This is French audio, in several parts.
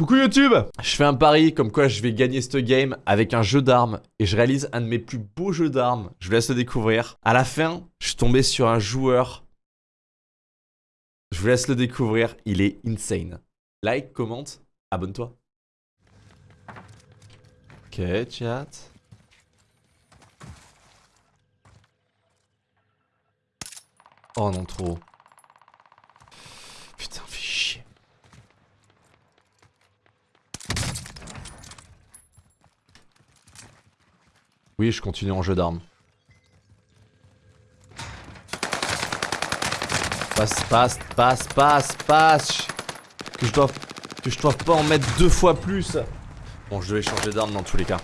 Coucou YouTube Je fais un pari comme quoi je vais gagner ce game avec un jeu d'armes et je réalise un de mes plus beaux jeux d'armes. Je vous laisse le découvrir. À la fin, je suis tombé sur un joueur. Je vous laisse le découvrir, il est insane. Like, commente, abonne-toi. Ok, chat. Oh non, trop. Oui, je continue en jeu d'armes. Passe, passe, passe, passe, passe. Que je dois, que je dois pas en mettre deux fois plus. Bon, je devais changer d'arme dans tous les cas.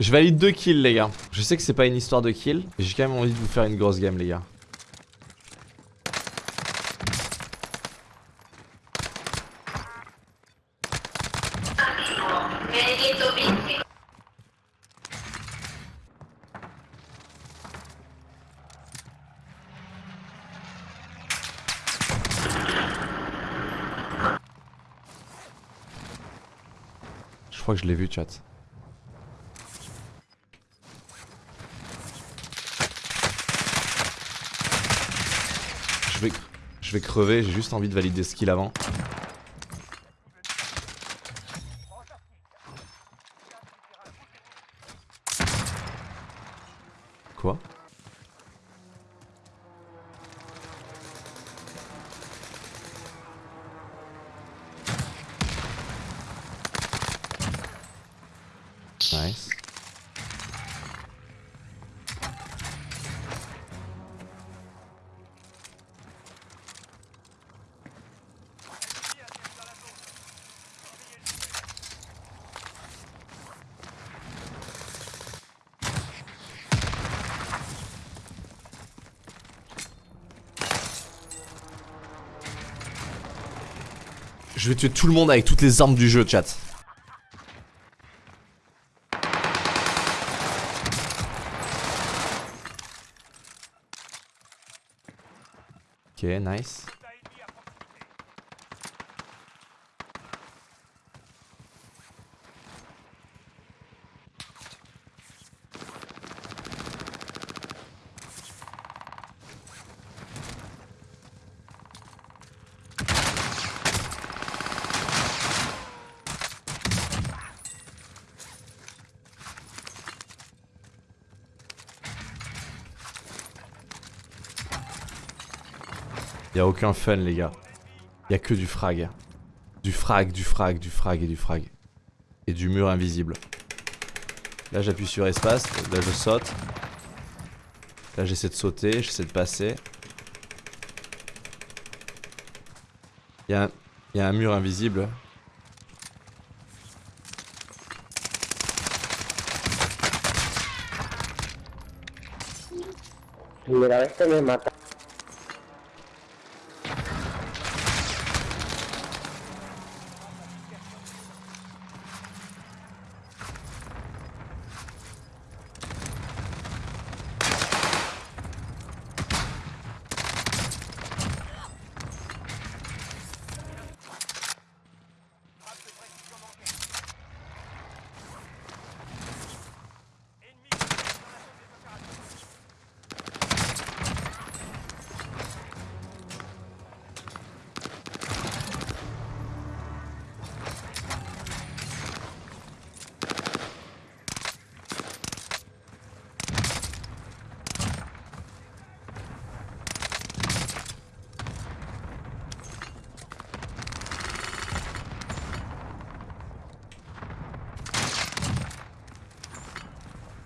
Je valide deux kills, les gars. Je sais que c'est pas une histoire de kills, mais j'ai quand même envie de vous faire une grosse game, les gars. Crois que je l'ai vu, chat. Je vais, je vais crever, j'ai juste envie de valider ce skill avant. Quoi? Nice. Je vais tuer tout le monde avec toutes les armes du jeu, chat. Ok, nice. Y'a aucun fun les gars. Y'a que du frag. Du frag, du frag, du frag et du frag. Et du mur invisible. Là j'appuie sur espace, là je saute. Là j'essaie de sauter, j'essaie de passer. Y'a un, y a un mur invisible.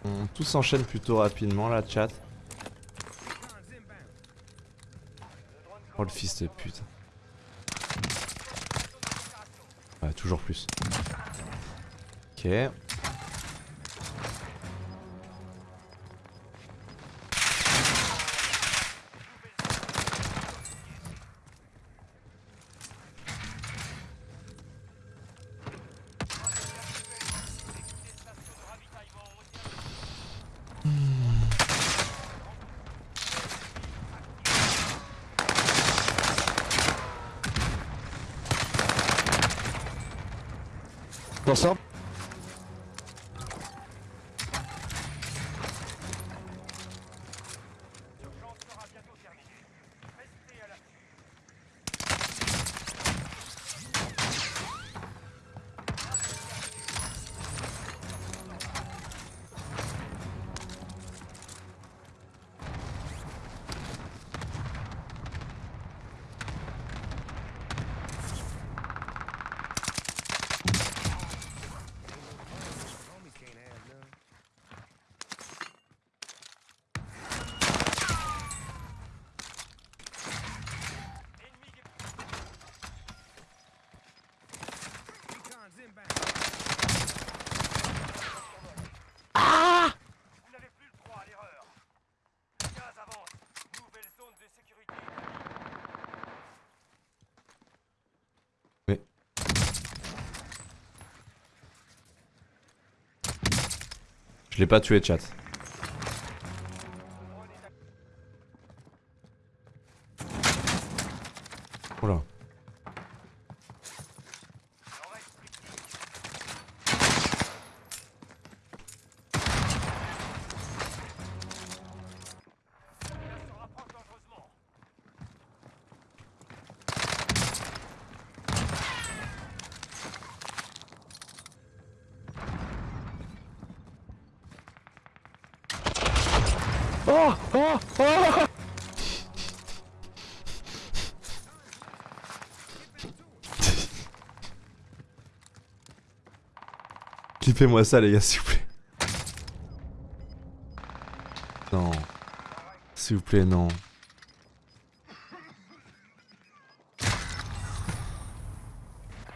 On tout s'enchaîne plutôt rapidement là, chat. Oh le fils de pute. Ouais, toujours plus. Ok. Gustafsson. Je l'ai pas tué, chat. Oh Oh Oh Clippez-moi ça, les gars, s'il vous plaît. Non. S'il vous plaît, non.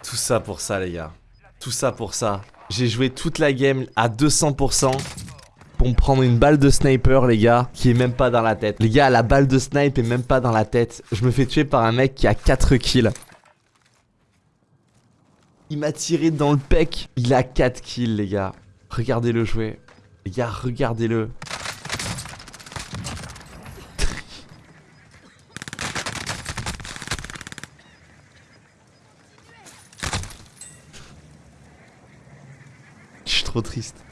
Tout ça pour ça, les gars. Tout ça pour ça. J'ai joué toute la game à 200% pour me prendre une balle de sniper, les gars, qui est même pas dans la tête. Les gars, la balle de snipe est même pas dans la tête. Je me fais tuer par un mec qui a 4 kills. Il m'a tiré dans le pec. Il a 4 kills, les gars. Regardez-le jouer. Les gars, regardez-le. Je suis trop triste.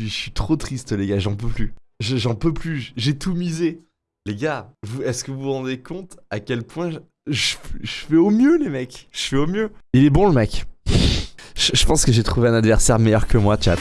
Je suis, trop triste, les gars. J'en peux plus. Je- J'en peux plus. J'ai tout misé. Les gars, est-ce que vous vous rendez compte à quel point je, je- je fais au mieux, les mecs? Je fais au mieux. Il est bon, le mec. Je, je pense que j'ai trouvé un adversaire meilleur que moi, chat.